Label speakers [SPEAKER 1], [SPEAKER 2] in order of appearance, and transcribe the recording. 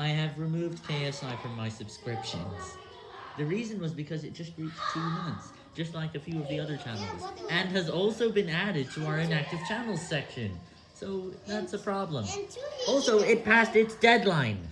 [SPEAKER 1] I have removed KSI from my subscriptions. The reason was because it just reached two months, just like a few of the other channels, and has also been added to our inactive channels section. So that's a problem. Also, it passed its deadline.